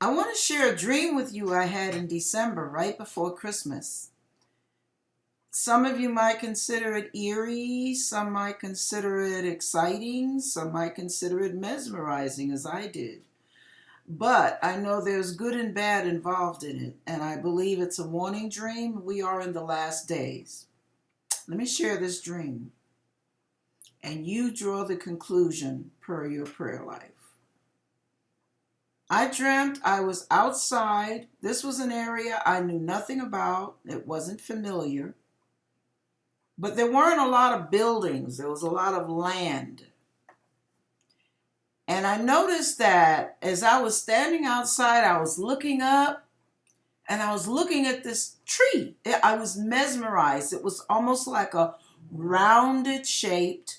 I want to share a dream with you I had in December, right before Christmas. Some of you might consider it eerie, some might consider it exciting, some might consider it mesmerizing, as I did. But I know there's good and bad involved in it, and I believe it's a warning dream. We are in the last days. Let me share this dream, and you draw the conclusion per your prayer life. I dreamt I was outside. This was an area I knew nothing about, it wasn't familiar. But there weren't a lot of buildings, there was a lot of land. And I noticed that as I was standing outside, I was looking up and I was looking at this tree. I was mesmerized. It was almost like a rounded shaped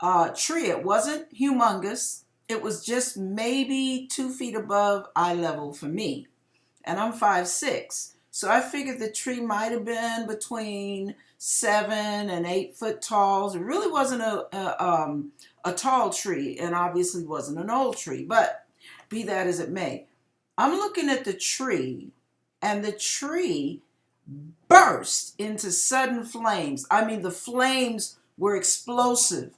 uh, tree. It wasn't humongous, it was just maybe two feet above eye level for me. And I'm five six. So I figured the tree might have been between seven and eight foot tall. It really wasn't a, a, um, a tall tree and obviously wasn't an old tree, but be that as it may. I'm looking at the tree and the tree burst into sudden flames. I mean, the flames were explosive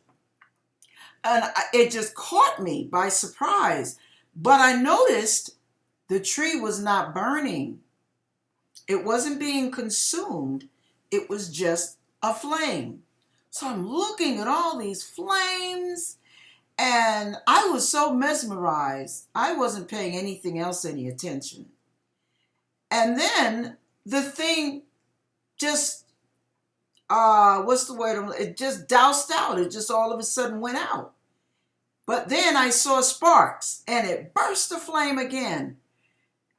and it just caught me by surprise. But I noticed the tree was not burning, it wasn't being consumed, it was just a flame. So I'm looking at all these flames and I was so mesmerized, I wasn't paying anything else any attention. And then the thing just uh, what's the word? It just doused out. It just all of a sudden went out. But then I saw sparks and it burst aflame again.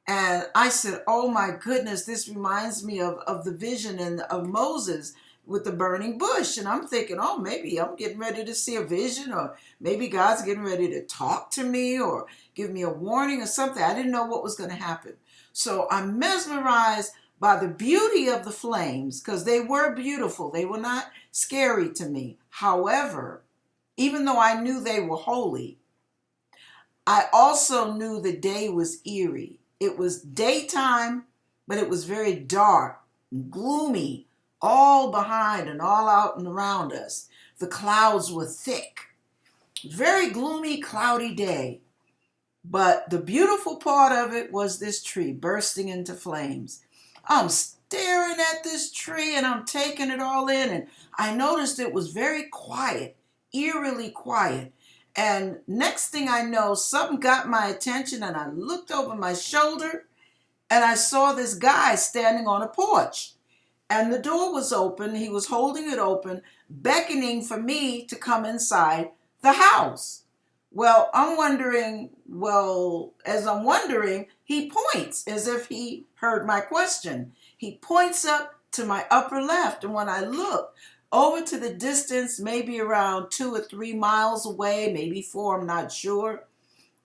And I said, Oh my goodness, this reminds me of, of the vision and of Moses with the burning bush. And I'm thinking, oh, maybe I'm getting ready to see a vision, or maybe God's getting ready to talk to me or give me a warning or something. I didn't know what was going to happen. So I'm mesmerized by the beauty of the flames, because they were beautiful. They were not scary to me. However, even though I knew they were holy, I also knew the day was eerie. It was daytime, but it was very dark and gloomy, all behind and all out and around us. The clouds were thick. Very gloomy, cloudy day. But the beautiful part of it was this tree bursting into flames. I'm staring at this tree and I'm taking it all in. And I noticed it was very quiet, eerily quiet. And next thing I know, something got my attention and I looked over my shoulder and I saw this guy standing on a porch. And the door was open. He was holding it open, beckoning for me to come inside the house. Well, I'm wondering, well, as I'm wondering, he points as if he heard my question. He points up to my upper left, and when I look over to the distance, maybe around two or three miles away, maybe four, I'm not sure,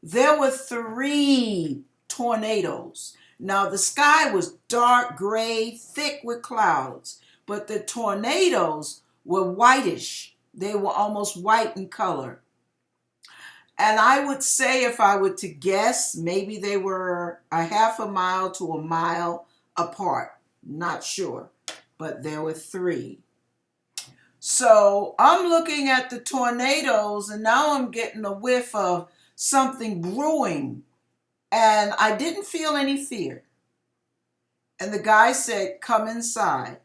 there were three tornadoes. Now, the sky was dark gray, thick with clouds, but the tornadoes were whitish. They were almost white in color. And I would say, if I were to guess, maybe they were a half a mile to a mile apart. Not sure, but there were three. So I'm looking at the tornadoes, and now I'm getting a whiff of something brewing. And I didn't feel any fear. And the guy said, Come inside.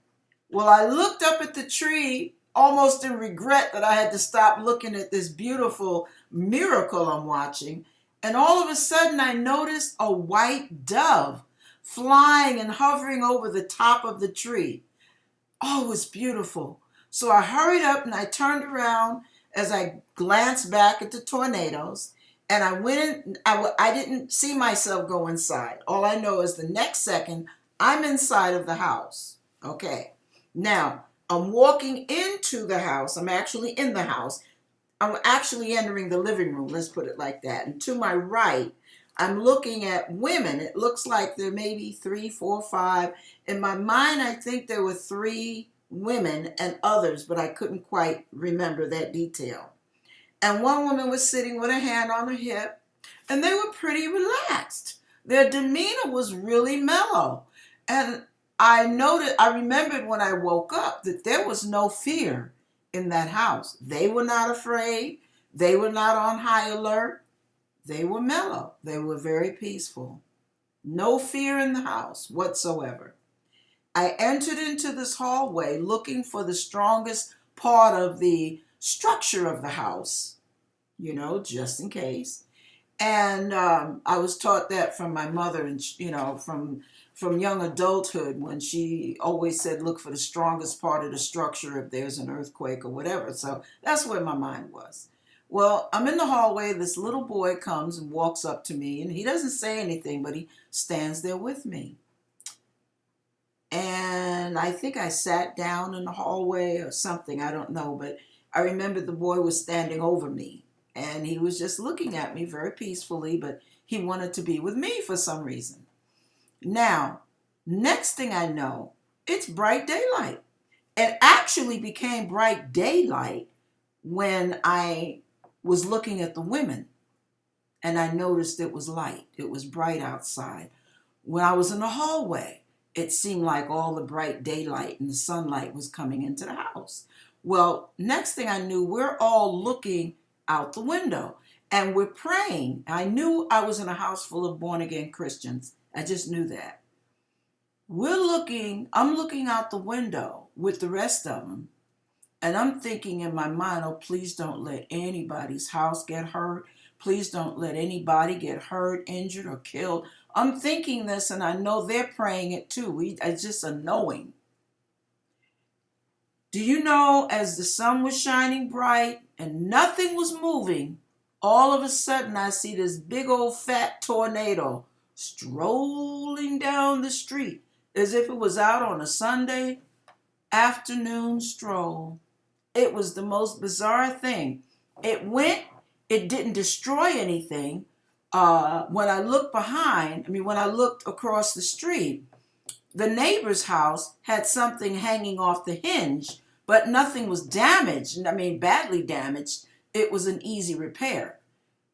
Well, I looked up at the tree almost in regret that I had to stop looking at this beautiful miracle I'm watching. And all of a sudden, I noticed a white dove flying and hovering over the top of the tree. Oh, it was beautiful. So I hurried up and I turned around as I glanced back at the tornadoes. And I went in, I, I didn't see myself go inside. All I know is the next second, I'm inside of the house. Okay. Now, I'm walking into the house. I'm actually in the house. I'm actually entering the living room, let's put it like that. And to my right, I'm looking at women. It looks like there may be three, four, five. In my mind, I think there were three women and others, but I couldn't quite remember that detail. And one woman was sitting with a hand on her hip, and they were pretty relaxed. their demeanor was really mellow. And I noted, I remembered when I woke up that there was no fear in that house. They were not afraid. They were not on high alert. They were mellow. They were very peaceful. No fear in the house whatsoever. I entered into this hallway looking for the strongest part of the structure of the house, you know, just in case. And um, I was taught that from my mother, and you know, from from young adulthood when she always said, look for the strongest part of the structure if there's an earthquake or whatever. So that's where my mind was. Well, I'm in the hallway. This little boy comes and walks up to me, and he doesn't say anything, but he stands there with me. And I think I sat down in the hallway or something. I don't know, but I remember the boy was standing over me, and he was just looking at me very peacefully, but he wanted to be with me for some reason. Now, next thing I know, it's bright daylight. It actually became bright daylight when I was looking at the women and I noticed it was light. It was bright outside. When I was in the hallway, it seemed like all the bright daylight and the sunlight was coming into the house. Well, next thing I knew, we're all looking out the window and we're praying. I knew I was in a house full of born again Christians I just knew that. We're looking, I'm looking out the window with the rest of them, and I'm thinking in my mind, oh, please don't let anybody's house get hurt. Please don't let anybody get hurt, injured, or killed. I'm thinking this, and I know they're praying it too. We, it's just a knowing. Do you know, as the sun was shining bright and nothing was moving, all of a sudden I see this big old fat tornado strolling down the street as if it was out on a Sunday afternoon stroll. It was the most bizarre thing. It went, it didn't destroy anything. Uh, when I looked behind, I mean, when I looked across the street, the neighbor's house had something hanging off the hinge, but nothing was damaged. I mean, badly damaged. It was an easy repair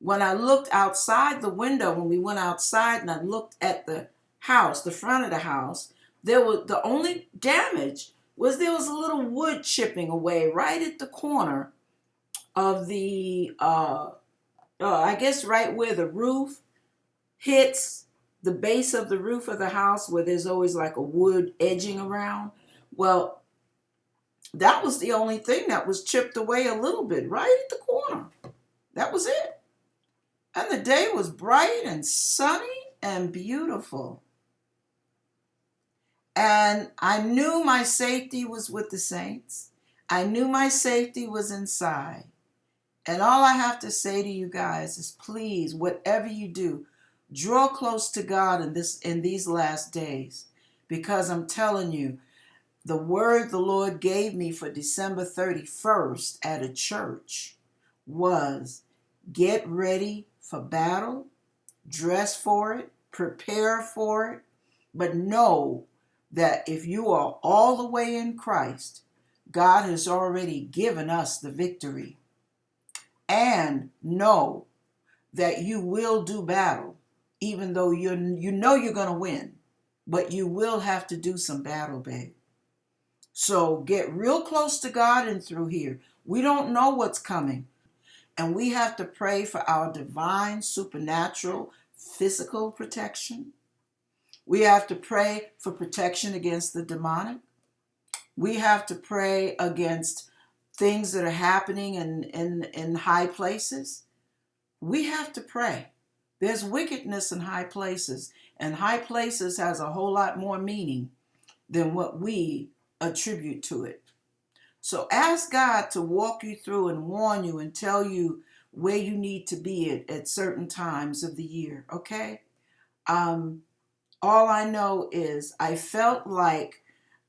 when I looked outside the window, when we went outside and I looked at the house, the front of the house, there was the only damage was there was a little wood chipping away right at the corner of the uh, uh, I guess right where the roof hits the base of the roof of the house where there's always like a wood edging around. Well, that was the only thing that was chipped away a little bit right at the corner. That was it. And the day was bright and sunny and beautiful. And I knew my safety was with the saints. I knew my safety was inside. And all I have to say to you guys is please, whatever you do, draw close to God in this in these last days. Because I'm telling you, the word the Lord gave me for December 31st at a church was get ready for battle, dress for it, prepare for it, but know that if you are all the way in Christ, God has already given us the victory. And know that you will do battle, even though you you know you're going to win, but you will have to do some battle, babe. So get real close to God and through here. We don't know what's coming. And we have to pray for our divine, supernatural, physical protection. We have to pray for protection against the demonic. We have to pray against things that are happening in, in, in high places. We have to pray. There's wickedness in high places, and high places has a whole lot more meaning than what we attribute to it. So ask God to walk you through and warn you and tell you where you need to be at, at certain times of the year, okay? Um, all I know is I felt like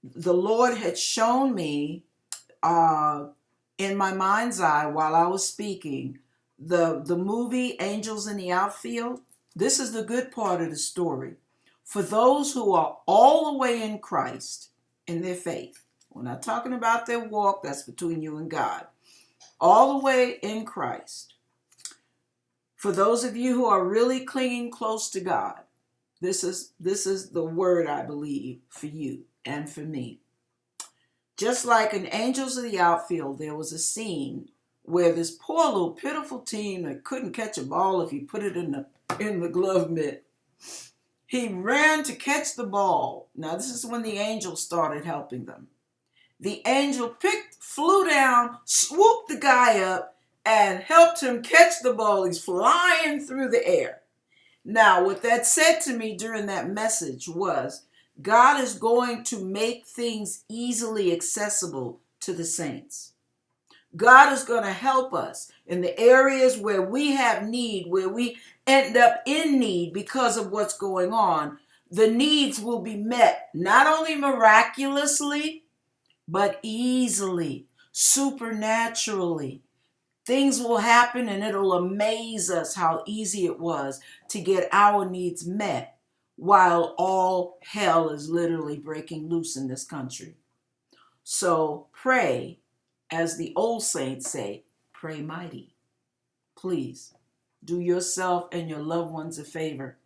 the Lord had shown me uh, in my mind's eye while I was speaking the, the movie Angels in the Outfield. This is the good part of the story. For those who are all the way in Christ in their faith, we're not talking about their walk, that's between you and God. All the way in Christ. For those of you who are really clinging close to God, This is this is the word I believe for you and for me. Just like in Angels of the Outfield, there was a scene where this poor little pitiful team that couldn't catch a ball if you put it in the in the glove mitt. He ran to catch the ball. Now this is when the angels started helping them. The angel picked, flew down, swooped the guy up, and helped him catch the ball. He's flying through the air. Now, what that said to me during that message was God is going to make things easily accessible to the saints. God is going to help us in the areas where we have need, where we end up in need because of what's going on. The needs will be met not only miraculously, but easily, supernaturally. Things will happen and it'll amaze us how easy it was to get our needs met while all hell is literally breaking loose in this country. So pray, as the old saints say, pray mighty. Please do yourself and your loved ones a favor.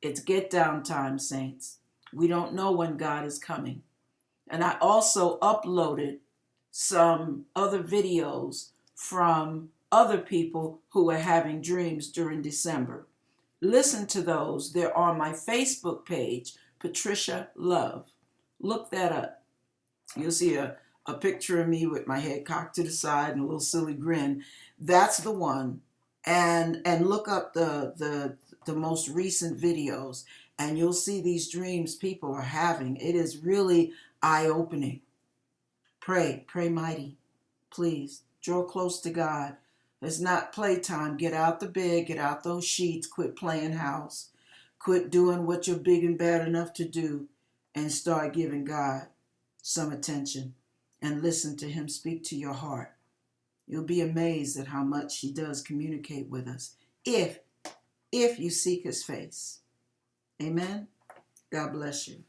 It's get down time, saints. We don't know when God is coming. And I also uploaded some other videos from other people who are having dreams during December. Listen to those. They're on my Facebook page, Patricia Love. Look that up. You'll see a, a picture of me with my head cocked to the side and a little silly grin. That's the one. And and look up the the the most recent videos and you'll see these dreams people are having. It is really eye-opening. Pray, pray mighty. Please draw close to God. It's not playtime. Get out the bed, get out those sheets, quit playing house, quit doing what you're big and bad enough to do, and start giving God some attention and listen to Him speak to your heart. You'll be amazed at how much He does communicate with us if if you seek His face. Amen. God bless you.